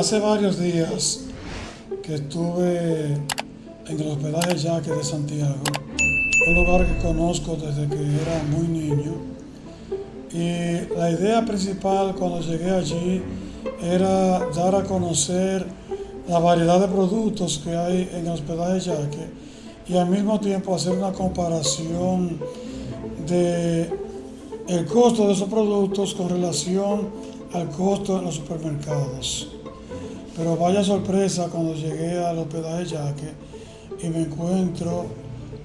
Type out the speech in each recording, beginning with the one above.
Hace varios días que estuve en el hospedaje Yaque de Santiago, un lugar que conozco desde que era muy niño. Y la idea principal cuando llegué allí era dar a conocer la variedad de productos que hay en el hospedaje Yaque y al mismo tiempo hacer una comparación de el costo de esos productos con relación al costo en los supermercados. Pero vaya sorpresa cuando llegué al hospedaje Yaque y me encuentro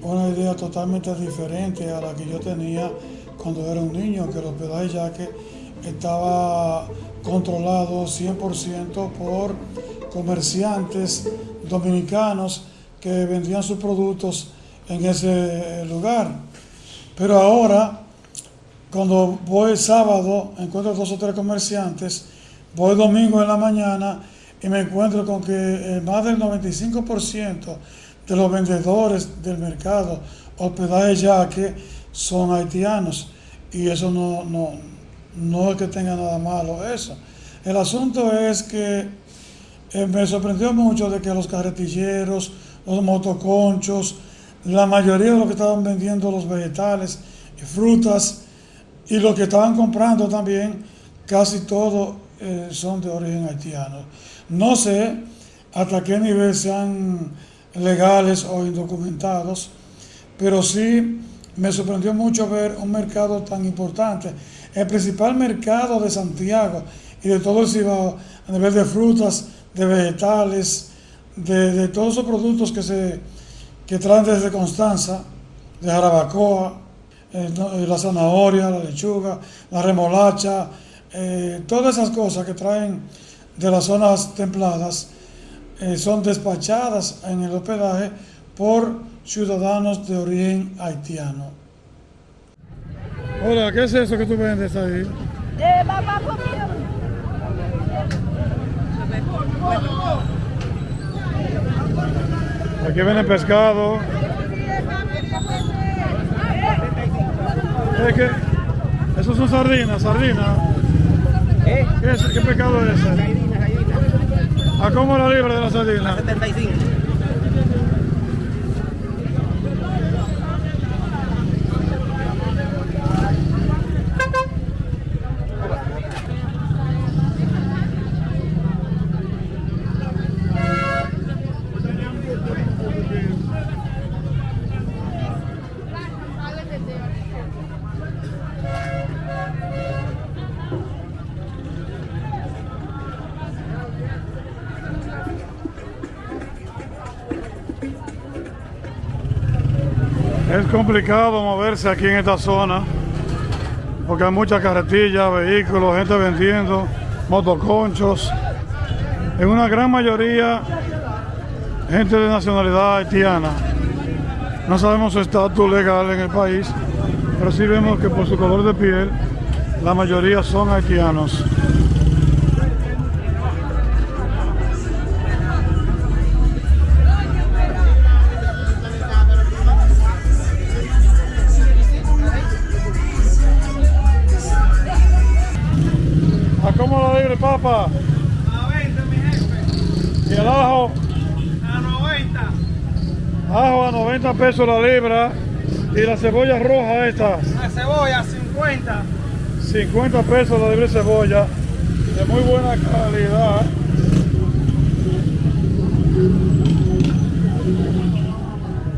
una idea totalmente diferente a la que yo tenía cuando era un niño, que el hospedaje Yaque estaba controlado 100% por comerciantes dominicanos que vendían sus productos en ese lugar. Pero ahora, cuando voy sábado, encuentro dos o tres comerciantes, voy domingo en la mañana y me encuentro con que eh, más del 95% de los vendedores del mercado hospedaje yaque son haitianos y eso no, no, no es que tenga nada malo eso. El asunto es que eh, me sorprendió mucho de que los carretilleros, los motoconchos, la mayoría de los que estaban vendiendo los vegetales y frutas y los que estaban comprando también, casi todos eh, son de origen haitiano. No sé hasta qué nivel sean legales o indocumentados, pero sí me sorprendió mucho ver un mercado tan importante, el principal mercado de Santiago y de todo el Cibao a nivel de frutas, de vegetales, de, todos esos productos que se que traen desde Constanza, de Jarabacoa, eh, eh, la zanahoria, la lechuga, la remolacha, eh, todas esas cosas que traen de las zonas templadas eh, son despachadas en el hospedaje por ciudadanos de origen haitiano. Hola, ¿qué es eso que tú vendes ahí? De papá Aquí viene pescado. Es que, eso son sardinas, sardinas. ¿Eh? ¿Qué, es, ¿Qué pescado es ese? ¿A cómo la libra de la sardina? 75. Es complicado moverse aquí en esta zona porque hay muchas carretillas, vehículos, gente vendiendo, motoconchos. En una gran mayoría, gente de nacionalidad haitiana. No sabemos su estatus legal en el país, pero sí vemos que por su color de piel, la mayoría son haitianos. Papa? A 20, mi jefe. ¿Y el ajo? A 90. Ajo a 90 pesos la libra. ¿Y la cebolla roja esta? La cebolla, 50. 50 pesos la libre cebolla. De muy buena calidad.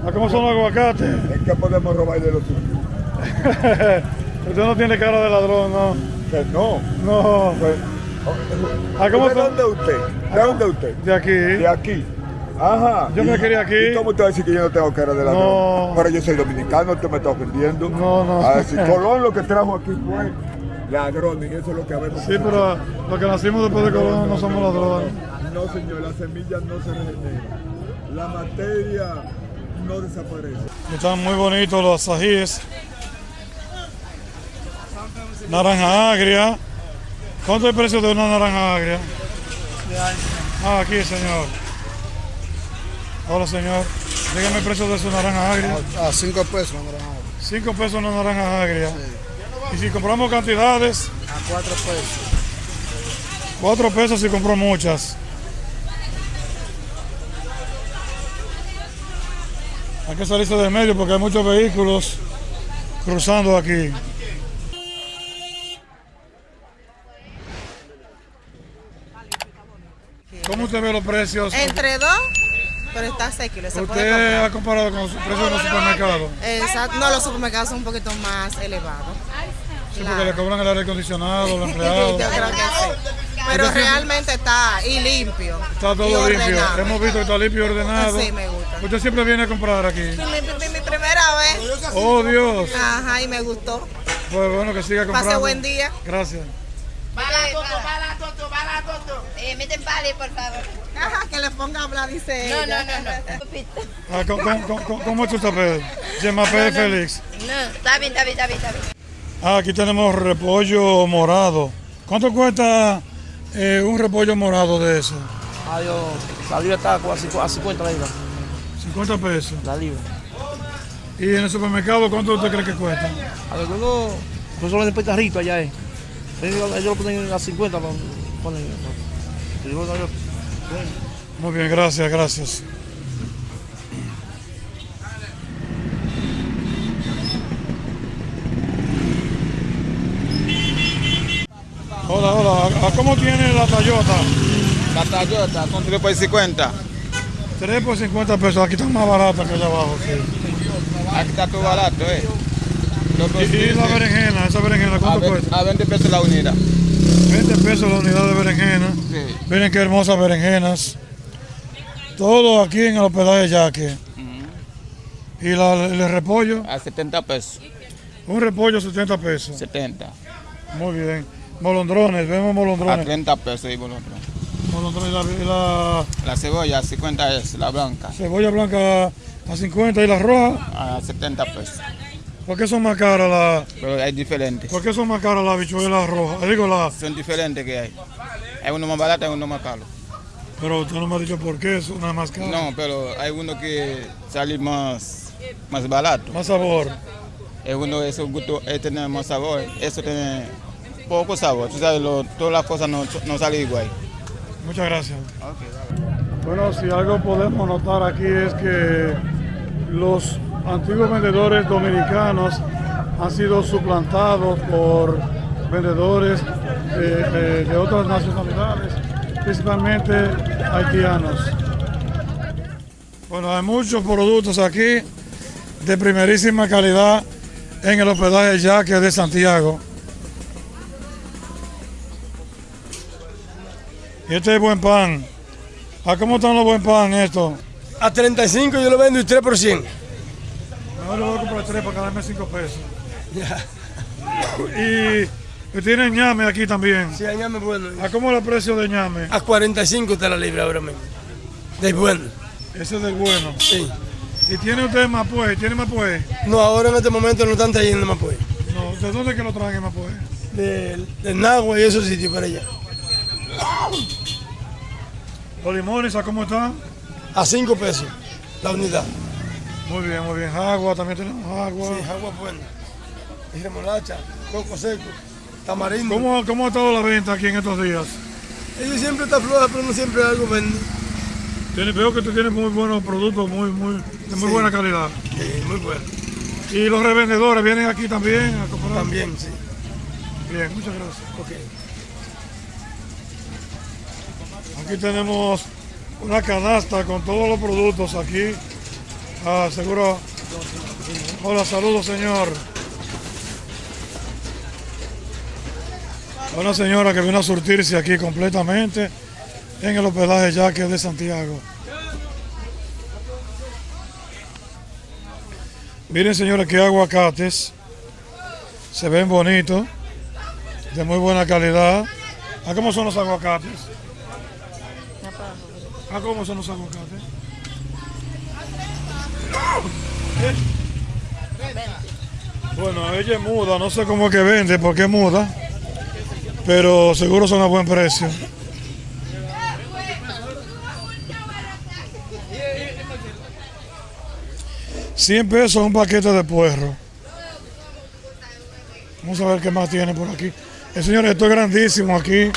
¿A cómo son los aguacates? ¿En qué podemos robar de los suyos? Usted no tiene cara de ladrón, ¿no? Que no. No. Pues, ¿A cómo ¿De dónde usted? ¿De dónde usted? De aquí. De aquí. Ajá. Yo me ¿Y- quería aquí. ¿Y cómo te va a decir que yo no tengo cara de ladrón? No. Pero yo soy dominicano, usted me está ofendiendo. No, no. A decir, Colón lo que trajo aquí fue ladrón, y eso es lo que habemos. Sí, pero los que nacimos después de Colón no somos ladrones. No, señor, las semillas no se regeneran. La materia no desaparece. Están muy bonitos los ajíes. Naranja agria. ¿Cuánto es el precio de una naranja agria? Ah, aquí, señor. Hola, señor. Dígame el precio de su naranja agria. A 5 pesos una naranja agria. 5 pesos una naranja agria. Y si compramos cantidades. A 4 pesos. 4 pesos si compró muchas. Hay que salirse del medio porque hay muchos vehículos cruzando aquí. Usted ve los precios? Entre dos, pero está asequible. Puede ¿Usted ha comparado con los precios de los supermercados? Exacto. No, los supermercados son un poquito más elevados. Sí, porque le cobran el aire acondicionado, los Yo empleados. creo que sí. Pero realmente está y limpio. Está y todo limpio. Hemos visto que está limpio y ordenado. Sí, me gusta. Usted siempre viene a comprar aquí. Mi, mi- mi primera vez. Oh, Dios. Ajá, y me gustó. Pues bueno, que siga comprando. Pase buen día. Gracias. Eh, meten pali, por favor. Ajá, que le ponga a hablar, dice No, ella. no, no, no. Ah, ¿cómo, cómo- cómo- cómo es tu tapete? Llama Pérez Félix. No, está bien, está bien, está bien, está bien. Ah, aquí tenemos repollo morado. ¿Cuánto cuesta eh, un repollo morado de eso? Adiós. La libra está a 50 a 50 libras. 50 pesos. La libra. ¿Y en el supermercado cuánto usted cree que cuesta? Algunos, pues solo venden carrito allá. Eh. Ellos, lo ponen a 50. Lo ponen, y luego ellos- Muy bien, gracias, gracias. Hola, hola. ¿A- a ¿Cómo tiene la Toyota? La Toyota con 3 por 50. 3 por 50 pesos. Aquí están más baratas que allá abajo. sí. Aquí está todo barato, ¿eh? Y, y la 15, berenjena, esa berenjena, a, ¿cuánto ve- cuesta? a 20 pesos la unidad. 20 pesos la unidad de berenjena. Miren qué hermosas berenjenas. Todo aquí en el hospedaje Yaque. Y la- el repollo, A 70 pesos. un repollo 70 pesos. 70. Muy bien. Molondrones, vemos A molondrones. 30 pesos y. Molondrones, la, y la La cebolla a 50 es la blanca. cebolla blanca a 50 y la roja. A 70 pesos. ¿Por qué son más caras la, Pero hay diferentes. por qué son más caras las habichuelas rojas? Digo la, Son diferentes que hay. Hay uno más barato y uno más caro. pero usted no me ha dicho por qué es una más cara. No, pero hay uno que sale más, más barato. Más sabor. Es uno de esos gustos, eh, tiene más sabor. Eso tiene poco sabor. Tú sabes, lo- todas las cosas no, no salen igual. Muchas gracias. Bueno, si algo podemos notar aquí es que los antiguos vendedores dominicanos han sido suplantados por vendedores de, de- de otras nacionalidades, principalmente haitianos. Bueno, hay muchos productos aquí de primerísima calidad en el hospedaje Yaque de Santiago. Y este es buen pan. ¿A cómo están los buen pan estos? A 35 yo lo vendo y 3 por 100. Mejor le voy a comprar tres para ganarme cinco pesos. Y, y tienen ñame aquí también. Sí, añame bueno. ¿A cómo es el precio de ñame? A 45 está la libra ahora mismo. De bueno. Ese es del bueno. Sí. ¿Y tiene usted Mapué? ¿Tiene Mapué? No, ahora en este momento no están trayendo más pues. No. ¿De dónde es que lo traen en Mapué? Del de Nagua y esos sitios para allá. ¿Los limones a cómo están? A 5 pesos la unidad. Muy bien, muy bien. Agua, también tenemos agua. Sí, agua buena. Y remolacha, coco seco, tamarindo. ¿Cómo, ¿Cómo ha estado la venta aquí en estos días? Ellos siempre está floja, pero no siempre algo vende. Tiene- veo que tú tienes muy buenos productos, muy, muy, de muy Sí. buena calidad. Sí, muy bueno. Y los revendedores vienen aquí también a comprar. También, sí. Bien, muchas gracias. Ok. Aquí tenemos una canasta con todos los productos aquí. Ah, seguro. Hola, saludos, señor. Una señora que vino a surtirse aquí completamente en el hospedaje Yaque de Santiago. Miren, señores, qué aguacates. Se ven bonitos, de muy buena calidad. ¿A cómo son los aguacates? ¿A cómo son los aguacates? Bueno, ella es muda, no sé cómo es que vende, porque es muda, pero seguro son a buen precio. Cien pesos un paquete de puerro. Vamos a ver qué más tiene por aquí. Eh, señores, esto es grandísimo aquí.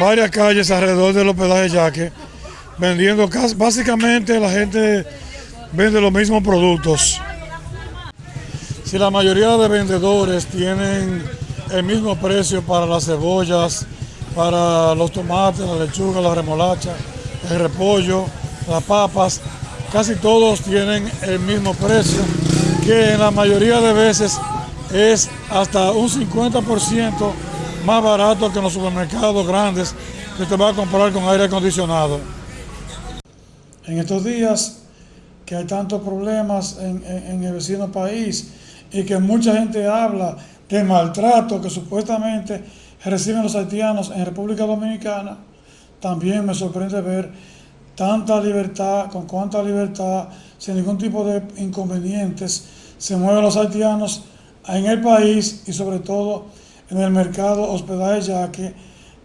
Varias calles alrededor del hospedaje Yaque vendiendo básicamente la gente vende los mismos productos. Si la mayoría de vendedores tienen el mismo precio para las cebollas, para los tomates, la lechuga, la remolacha, el repollo, las papas, casi todos tienen el mismo precio, que en la mayoría de veces es hasta un 50% más barato que en los supermercados grandes que usted va a comprar con aire acondicionado. En estos días que hay tantos problemas en, el vecino país y que mucha gente habla de maltrato que supuestamente reciben los haitianos en República Dominicana, también me sorprende ver tanta libertad, con cuánta libertad, sin ningún tipo de inconvenientes, se mueven los haitianos en el país y sobre todo en el mercado hospedaje yaque,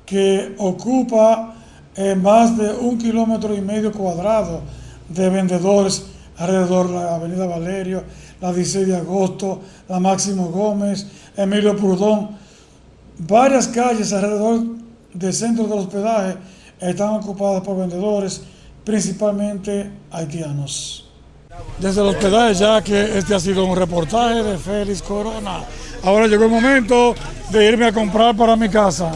que ocupa eh, más de un kilómetro y medio cuadrado de vendedores alrededor de la Avenida Valerio, la 16 de agosto, la Máximo Gómez, Emilio Prudón. Varias calles alrededor del centro del hospedaje están ocupadas por vendedores, principalmente haitianos. Desde el hospedaje ya que este ha sido un reportaje de Félix Corona. Ahora llegó el momento de irme a comprar para mi casa.